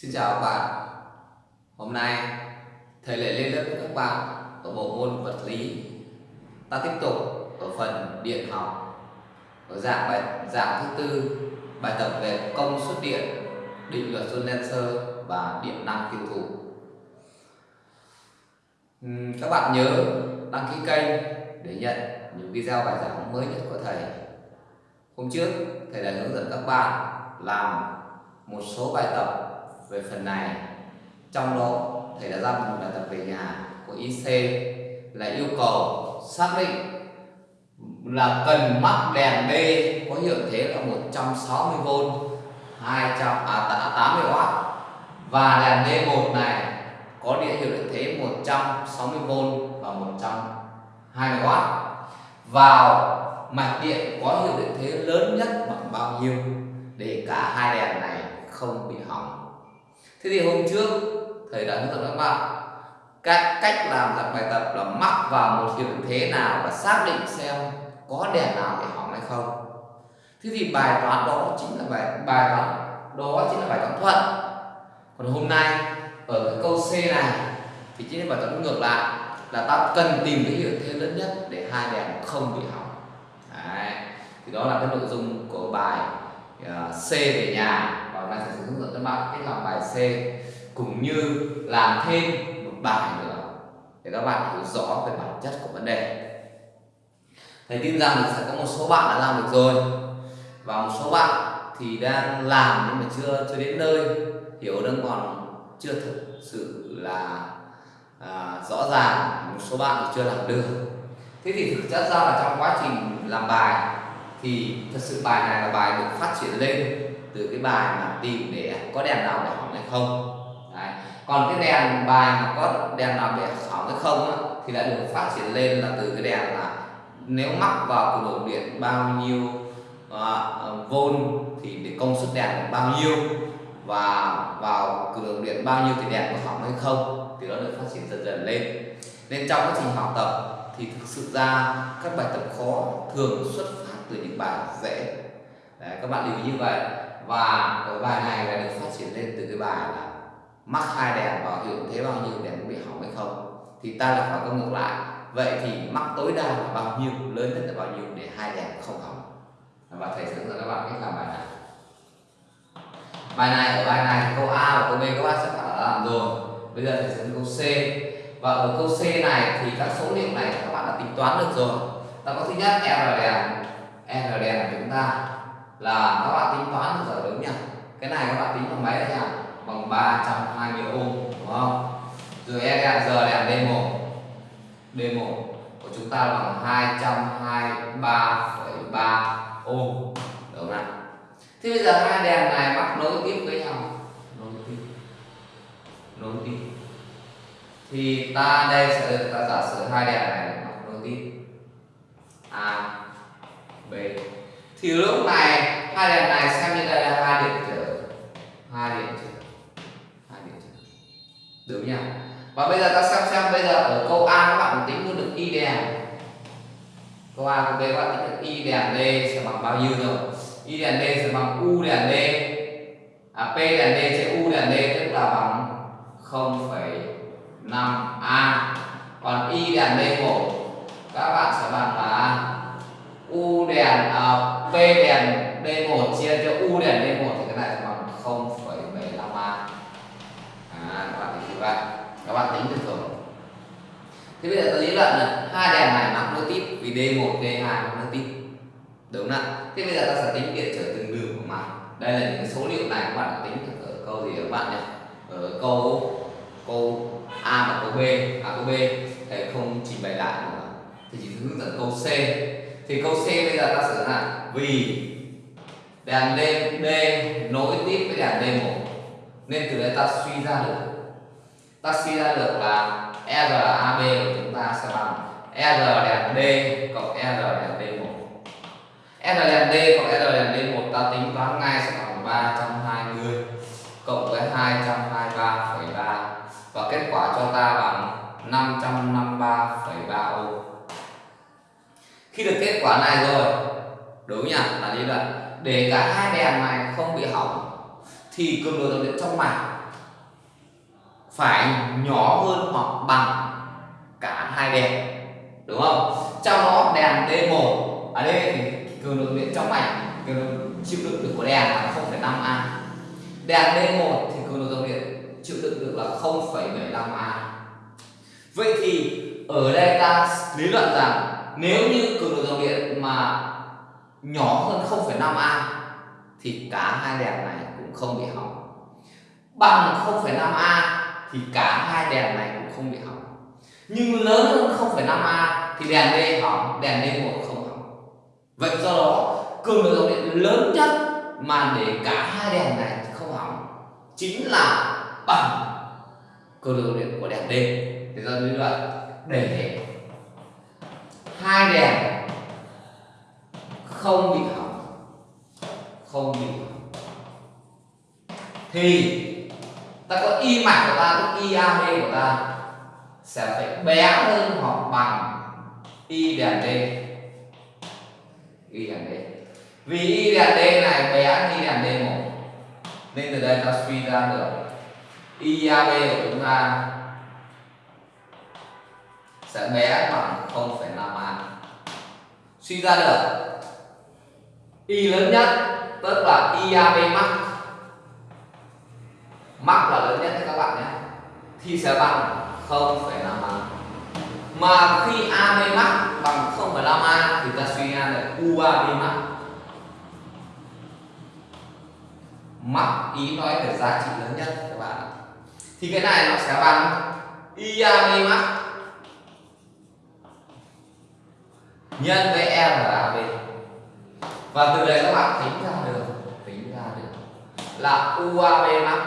Xin chào các bạn. Hôm nay, thầy lại lên lớp với các bạn ở bộ môn vật lý. Ta tiếp tục ở phần điện học. Ở dạng bài, dạng thứ tư, bài tập về công suất điện, định luật John và điện năng tiêu thụ. Các bạn nhớ đăng ký kênh để nhận những video bài giảng mới nhất của thầy. Hôm trước, thầy đã hướng dẫn các bạn làm một số bài tập về phần này. Trong đó, thầy đã ra một bài tập về nhà của IC là yêu cầu xác định là cần mắc đèn D có hiệu thế là 160V 200 à 80W à, và đèn D1 này có địa hiệu điện thế 160V và 120W vào mạch điện có hiệu điện thế lớn nhất bằng bao nhiêu để cả hai đèn này không bị hỏng? Thế thì hôm trước thầy đã hướng dẫn các bạn các cách làm dạng bài tập là mắc vào một hiệu thế nào và xác định xem có đèn nào bị hỏng hay không. Thế thì bài toán đó chính là bài bài toán đó chính là bài toán thuận. Còn hôm nay ở cái câu C này thì chính là bài toán ngược lại là ta cần tìm cái hiệu thế lớn nhất để hai đèn không bị hỏng. Đấy. thì đó là cái nội dung của bài uh, C về nhà hôm nay sẽ hướng dẫn các bạn cách làm bài C cũng như làm thêm một bài nữa. Để các bạn hiểu rõ về bản chất của vấn đề. Thầy tin rằng sẽ có một số bạn đã làm được rồi và một số bạn thì đang làm nhưng mà chưa chưa đến nơi hiểu đang còn chưa thực sự là à, rõ ràng. Một số bạn chưa làm được. Thế thì thực chất ra là trong quá trình làm bài thì thật sự bài này là bài được phát triển lên từ cái bài mà tìm để có đèn nào để hỏng hay không. Đấy. còn cái đèn bài mà có đèn nào để hỏng hay không á, thì lại được phát triển lên là từ cái đèn là nếu mắc vào cường độ điện bao nhiêu uh, vôn thì để công suất đèn là bao nhiêu và vào cường độ điện bao nhiêu thì đèn có hỏng hay không thì nó được phát triển dần dần lên. Nên trong quá trình học tập thì thực sự ra các bài tập khó thường xuất phát từ những bài dễ. Đấy, các bạn lưu ý như vậy. Và cái bài này là được phát triển lên từ cái bài là mắc hai đèn bảo hiệu thế bao nhiêu đèn có bị hỏng hay không? Thì ta lại phải công ngược lại. Vậy thì mắc tối đa là bao nhiêu lớn nhất là bao nhiêu để hai đèn không hỏng? Và thầy sẽ hướng dẫn các bạn cách làm bài này. Bài này ở bài này câu A và câu B các bạn sẽ phải làm rồi. Bây giờ thầy sẽ câu C. Và ở câu C này thì các số liệu này các bạn đã tính toán được rồi. Ta có thứ nhất R đèn. R đèn của chúng ta là các bạn tính toán được rồi đúng nhỉ cái này các bạn tính bằng mấy đấy nhỉ bằng 320 ohm đúng không? Rồi E đèn giờ đèn D1 D1 của chúng ta bằng 223,3 ohm đúng không nào thế bây giờ hai đèn này mắc nối tiếp với nhau. Nối tiếp. Nối tiếp. Thì ta đây sẽ được ta giả sử hai đèn này mắc nối tiếp. A B thì lúc này hai đèn này xem như đây là hai điện trở hai điện trở hai điện trở được nhỉ? Và bây giờ ta xem xem bây giờ ở câu A các bạn tính được y đèn. Câu A câu B các bạn tính được y đèn D sẽ bằng bao nhiêu rồi y đèn D sẽ bằng u đèn D. À, P đèn D chia u đèn D tức là bằng 0,5 A. Còn y đèn D1 các bạn sẽ bằng là u đèn à, P đèn D1 chia cho u đèn D1 thì cái này bằng 0,75 A. À, các bạn tính như vậy các bạn tính được rồi thế bây giờ ta lý luận là hai đèn này mắc nối tiếp vì D1 D2 mắc nối tiếp đúng không ạ? Thế bây giờ ta sẽ tính điện trở từng đường của mặt đây là những số liệu này các bạn đã tính được ở câu gì các bạn nhỉ? Ở câu câu A và câu B. À câu B thầy không trình bày lại nữa thì chỉ hướng dẫn câu C thì câu C bây giờ ta sửa lại. Vì đèn D, D nối tiếp với đèn D1 nên từ đây ta suy ra được. Ta suy ra được là RAB của chúng ta sẽ bằng R đèn D cộng R đèn D1 R đèn D cộng R đèn D1 ta tính toán ngay sẽ bằng 320 cộng với 223,3 và kết quả cho ta bằng 553,3 ohm khi được kết quả này rồi đúng nhỉ? Là như vậy để cả hai đèn này không bị hỏng thì cường độ dòng điện trong mạch phải nhỏ hơn hoặc bằng cả hai đèn đúng không? Trong đó đèn D1 ở đây thì cường độ điện trong mạch cường độ chịu đựng được của đèn là 0,5 A. Đèn D1 thì cường độ dòng điện chịu đựng được là 0,75 A. Vậy thì ở đây ta lý luận rằng nếu như cường độ dòng điện mà nhỏ hơn 0,5 A thì cả hai đèn này cũng không bị hỏng. Bằng 0,5 A thì cả hai đèn này cũng không bị hỏng. Nhưng lớn hơn 0,5 A thì đèn D hỏng đèn D1 không hỏng. Vậy do đó cường độ dòng điện lớn nhất mà để cả hai đèn này không hỏng chính là bằng cường độ dòng điện của đèn D. Thì do lý luận để hai đèn. Không bị hỏng. Không bị hỏng. Thì ta có y mạch của ta tức y ab của ta sẽ phải bé hơn hoặc bằng y đèn d. Y đèn d. Vì y đèn d này bé hơn y đèn d một. Nên từ đây ta suy ra được y ab của chúng ta sẽ bé bằng 0,5 suy ra được y lớn nhất tức là IAB max max là lớn nhất các bạn nhé. Thì sẽ bằng 0,5 a. Mà khi AB max bằng 0,5 a thì ta suy ra được UAB max max ý nói về giá trị lớn nhất các bạn thì cái này nó sẽ bằng IAB max nhân với RAB và từ đây các bạn tính ra được tính ra được là UAB max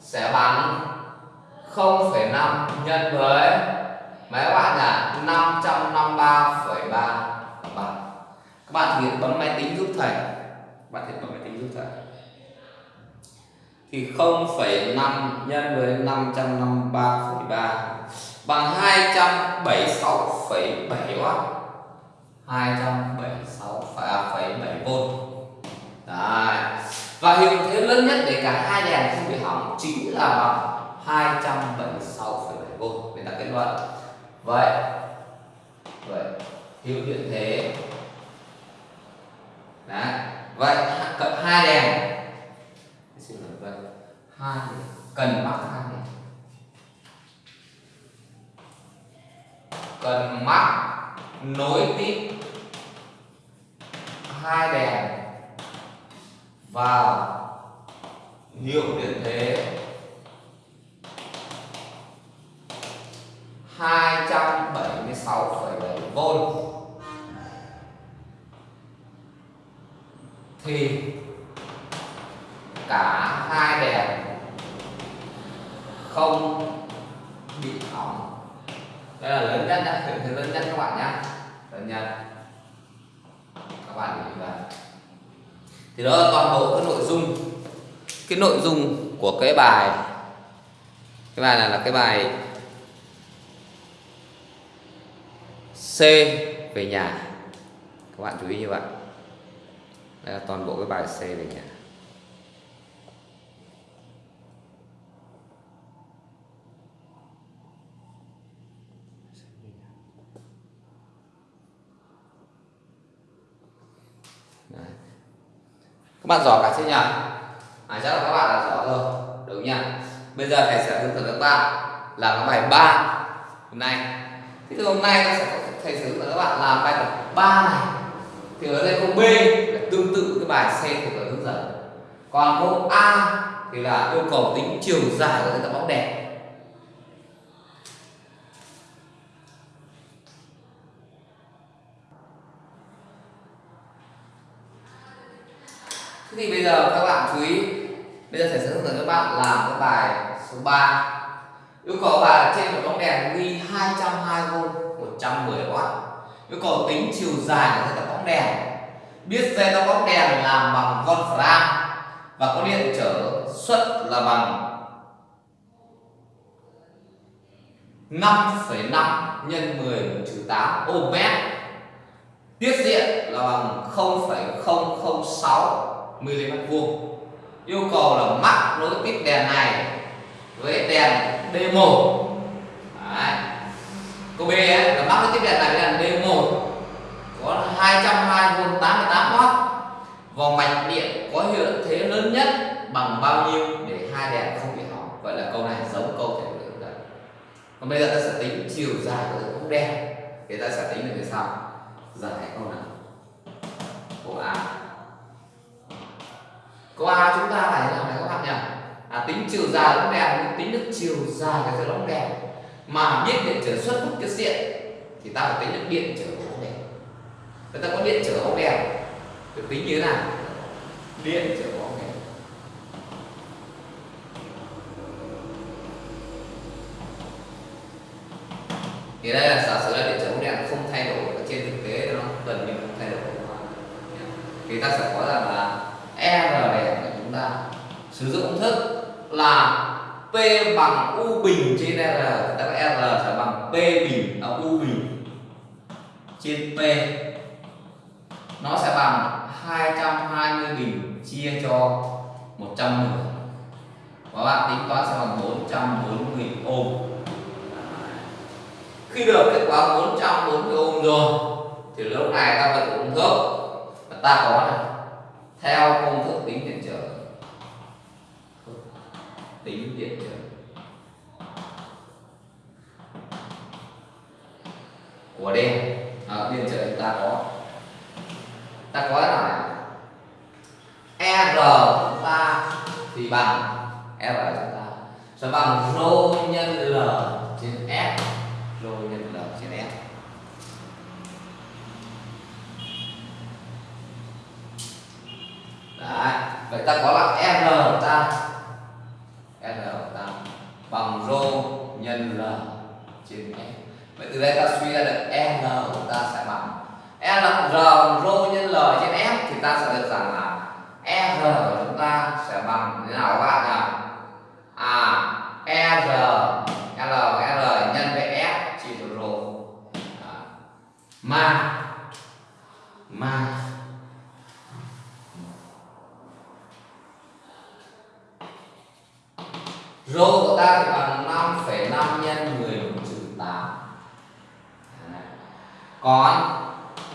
sẽ bằng 0,5 nhân với mấy các bạn là 553,3 bằng các bạn thực hiện bấm máy tính giúp thầy. Các bạn thực hiện bấm máy tính giúp thầy. Thì 0,5 nhân với 553,3 bằng 276,7 W 276,7 V Đấy. và hiệu thế lớn nhất để cả hai đèn không bị hỏng chính là bằng 276,7 V để ta kết luận. Vậy. Vậy. Hiệu điện thế. Đấy. vậy cận hai đèn. Xin lỗi vậy hai cần mắc hai đèn cần mắc nối tiếp hai đèn vào hiệu điện thế. 276,7V thì cả hai đèn không bị hỏng đây là lớn nhất nhá thử lớn nhất các bạn nhá lớn nhất các bạn nhìn vào thì đó là toàn bộ cái nội dung, cái nội dung của cái bài. Cái bài này là cái bài C về nhà. Các bạn chú ý như vậy. Đây là toàn bộ cái bài C về nhà. Các bạn giỏi cả chưa nhỉ? À, chắc là các bạn là giỏi rồi. Đúng nhỉ? Bây giờ thầy sẽ hướng dẫn các bạn làm cái bài 3 hôm nay. Thì từ hôm nay sẽ thầy sẽ hướng dẫn các bạn làm bài tập 3 này. Thì ở đây câu B là tương tự cái bài C của thầy hướng dẫn. Còn câu A thì là yêu cầu tính chiều dài của cái tập bóng đèn. Thế thì bây giờ các bạn chú ý. Bây giờ thầy sẽ hướng dẫn các bạn làm cái bài số 3 Yêu cầu bài là trên một bóng đèn ghi 220V 110W Yêu cầu tính chiều dài của dây tóc bóng đèn. Biết dây tóc bóng đèn làm bằng Wolfram Và có điện trở suất là bằng 5,5 nhân 10 trừ 8 ohm mét. Tiết diện là bằng 0,006 mm vuông. Yêu cầu là mắc nối tiếp đèn này với đèn D1 Đấy. câu B ấy, là mắc nối tiếp đèn này với đèn D1 có 220V 88W vòng mạch điện có hiệu thế lớn nhất bằng bao nhiêu để hai đèn không bị hỏng? Vậy là câu này giống câu thể lượng đấy còn bây giờ ta sẽ tính chiều dài của bóng đèn thì ta sẽ tính được như sau. Giải câu nào câu A câu A chúng ta phải thế nào này các bạn nhỉ? À, tính chiều dài ống đèn tính được chiều dài cái dây đèn mà biết điện trở xuất bất tiết diện thì ta phải tính được điện trở của ống đèn người ta có điện trở ống đèn được tính như thế nào? Điện trở của ống đèn thì đây là giả sử là điện trở ống đèn không thay đổi ở trên thực tế nó gần như không thay đổi thì ta sẽ có rằng là R đèn của chúng ta. Sử dụng công thức là P bằng U bình trên R tức là R sẽ bằng P bình ở U bình trên P. Nó sẽ bằng 220 bình chia cho 110 và bạn tính toán sẽ bằng 440 ôm khi được kết quả 440 ôm rồi, thì lúc này ta phải công thức ta có này theo công thức tính điện trở. Tính điện trở. Của đen. À, điện trở chúng ta có. Ta có là R chúng ta thì bằng R chúng ta. Sẽ bằng rho nhân L trên S. Rho nhân L trên S. Đấy. vậy ta có là R của ta R của ta bằng rho nhân L trên S vậy từ đây ta suy ra được n của ta sẽ bằng R R rho nhân L trên F thì ta sẽ được rằng là R của chúng ta sẽ bằng thế nào các bạn nhỉ? À R, L, R nhân với F chia cho rho mà mà rho của ta thì bằng 5,5 nhân 10 trừ 8 còn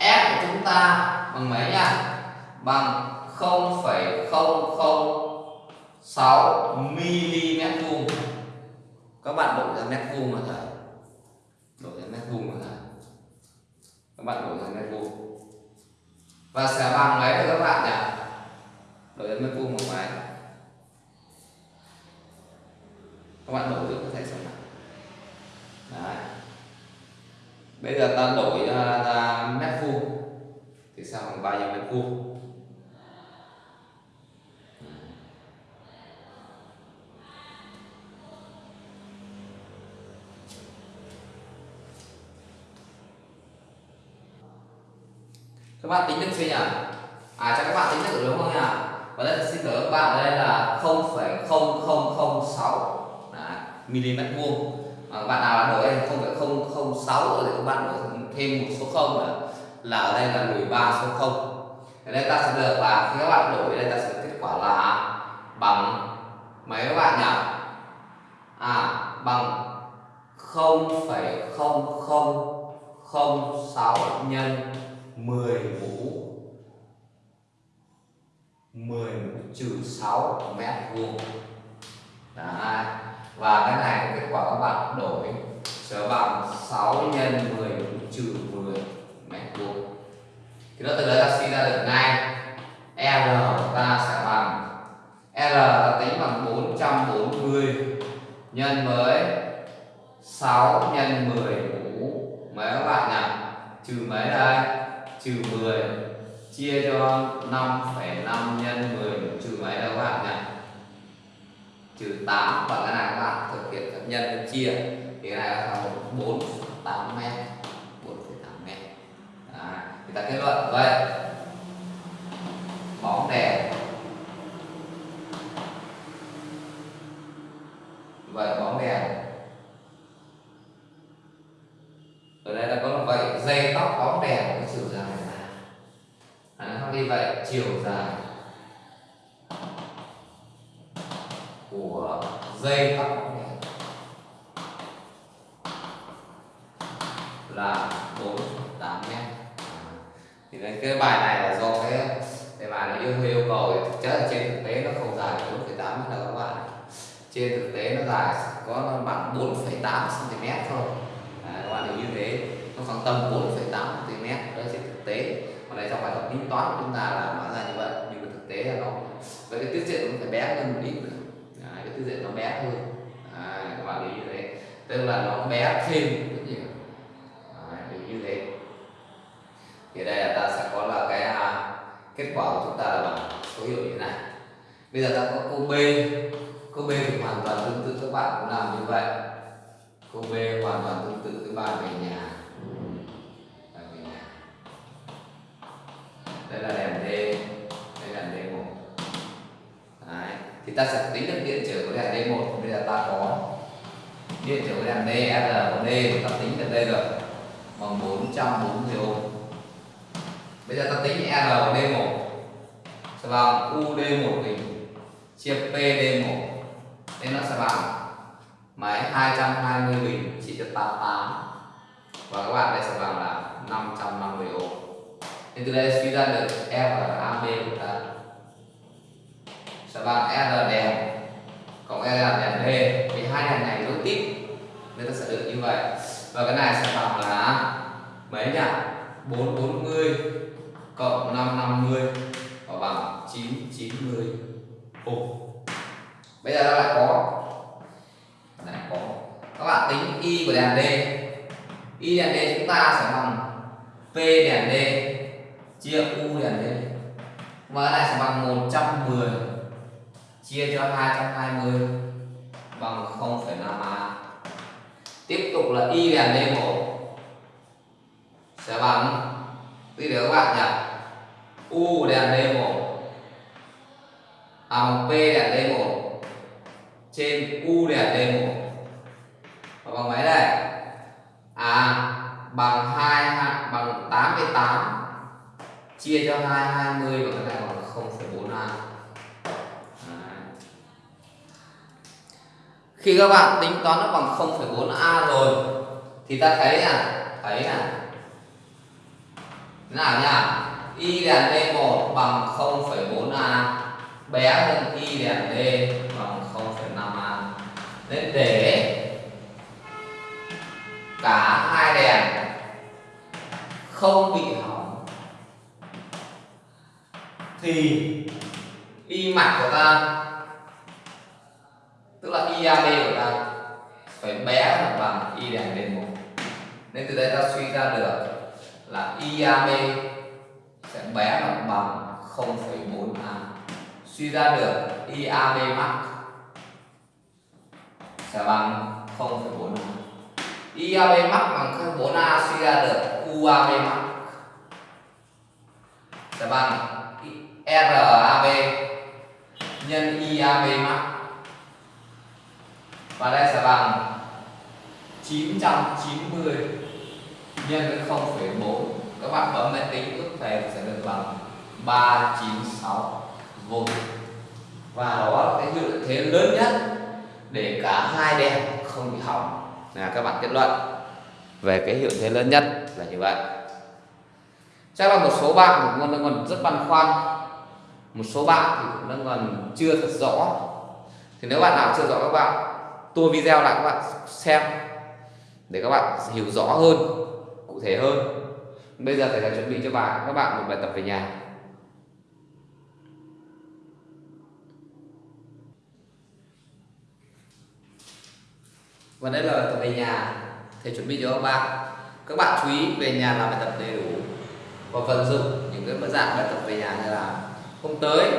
F của chúng ta bằng mấy nha? Bằng 0,006 mm vuông. Các bạn đổi ra mét vuông mà thầy. Đổi ra mét vuông mà thầy. Các bạn đổi ra mét vuông. Và sẽ bằng mấy các bạn nhỉ? Đổi ra mét vuông bằng mấy? Các bạn đổi có thể xem nào. Đấy. Bây giờ ta đổi à, ra, ra mét vuông thì sao bằng bao nhiêu mét vuông. Các bạn tính được chưa nhỉ? À cho các bạn tính được đúng không nhỉ? Và đây xin lỗi các bạn ở đây là 0,0006 mm vuông. À, bạn nào đã đổi đây 0,006 rồi các bạn đổi thêm một số không nữa. Là ở đây là 13 số không. Ở đây ta sẽ được là khi các bạn đổi đây ta sẽ kết quả là bằng mấy các bạn nhỉ? À bằng 0,0006 nhân 10 mũ 10 mũ trừ 6 mét vuông. Đấy và cái này kết quả các bạn đổi. Sẽ bằng 6 nhân 10 trừ 10 mét vuông thì nó từ đó ta suy ra được ngay. R ta sẽ bằng R ta tính bằng 440 nhân với 6 nhân 10 mũ. Mấy các bạn nhỉ? Trừ mấy đây? Trừ 10 chia cho 5,5 nhân 10 trừ mấy đâu các bạn nhỉ? Trừ 8 và cái này các bạn thực hiện các nhân và chia. Thì cái này là 4 8 m 4,8 mét. Đấy. thì ta kết luận. Vậy. Bóng đèn. Vậy bóng đèn. Ở đây là có là vậy dây tóc bóng đèn có chiều dài là à, nó đi vậy chiều dài. Dây tóc là 48 mét thì cái, cái bài này là do cái cái bài này yêu yêu cầu thì thực chất là trên thực tế nó không dài 4,8 mét đâu các bạn trên thực tế nó dài có bằng 4,8 cm thôi. À, các bạn hiểu như thế. Nó khoảng tầm 4,8 cm đó trên thực tế. Còn đây trong bài tập tính toán của chúng ta là nó ra như vậy. Nhưng mà thực tế là nó với cái tiết diện nó phải bé hơn một ít nữa à, cái tiết diện nó bé hơn. À, các bạn hiểu như thế. Tức là nó bé thêm rất nhiều à, như thế. Thì đây là ta sẽ có là cái à, kết quả của chúng ta là bằng số hiệu như thế này. Bây giờ ta có câu b. Câu b thì hoàn toàn tương tự các bạn cũng làm như vậy. Câu b hoàn toàn tương tự các bạn về nhà. Ừ. Về nhà. Đây là đèn d đây là d 1 Đấy thì ta sẽ tính được điện trở của đèn d 1 bây giờ ta có điện trở của đèn d, r của d. Ta tính được đây rồi. Bằng 440 ohm. Bây giờ ta tính R của D1 sẽ bằng UD1 bình chia PD1 nên nó sẽ bằng máy 220 bình chia cho 88 và các bạn đây sẽ bằng là 550 ohm. Nên từ đây suy ra được R AB của ta sẽ bằng R đèn? Cộng R đèn D. Vì hai đèn này nối tiếp. Nên ta sẽ được như vậy. Và cái này sẽ bằng là mấy nhỉ? 440 cộng 550 và bằng 990 Ồ. Bây giờ ta lại có. Lại có. Các bạn tính y của đèn D. Y đèn D chúng ta sẽ bằng P đèn D chia U đèn D. Và cái này sẽ bằng 110 chia cho 220 bằng 0,5A. Tiếp tục là y đèn D1 sẽ bằng Tí nữa các bạn nhỉ? U đèn D1 à bằng P đèn D1 trên U đèn D1 và bằng mấy đây à bằng 2 bằng 88 chia cho 220 và cái này bằng 0,4A khi các bạn tính toán nó bằng 0,4A rồi thì ta thấy là thấy là thế nào nhá y đèn D1 bằng 0,4A bé hơn y đèn D bằng 0,5A nên để cả hai đèn không bị hỏng thì y mạch của ta tức là IAB của ta phải bé hơn bằng y đèn lên 1 nên từ đây ta suy ra được là IAB sẽ bé bằng bằng 0,4A suy ra được IAB max sẽ bằng 0,4A IAB max bằng 0,4A suy ra được UAB max sẽ bằng RAB nhân IAB max và đây sẽ bằng 990 nhân với 0,4 các bạn bấm máy tính ước về sẽ được bằng 396 v và đó là cái hiệu thế lớn nhất để cả hai đèn không bị hỏng. Là các bạn kết luận về cái hiệu thế lớn nhất là như vậy. Chắc là một số bạn cũng đang còn rất băn khoăn. Một số bạn thì cũng đang còn chưa thật rõ. Thì nếu bạn nào chưa rõ các bạn tua video lại các bạn xem, để các bạn hiểu rõ hơn, cụ thể hơn. Bây giờ thầy sẽ chuẩn bị cho bạn, các bạn một bài tập về nhà. Và đây là bài tập về nhà. Thầy chuẩn bị cho các bạn. Các bạn chú ý về nhà làm bài tập đầy đủ. Và vận dụng những cái dạng bài tập về nhà như là hôm tới,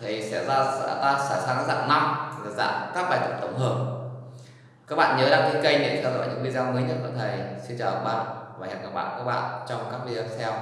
thầy sẽ ra ta sẽ sang dạng năm dạng các bài tập tổng hợp. Các bạn nhớ đăng ký kênh để theo dõi những video mới nhất của thầy. Xin chào các bạn và hẹn gặp lại các bạn trong các video tiếp theo.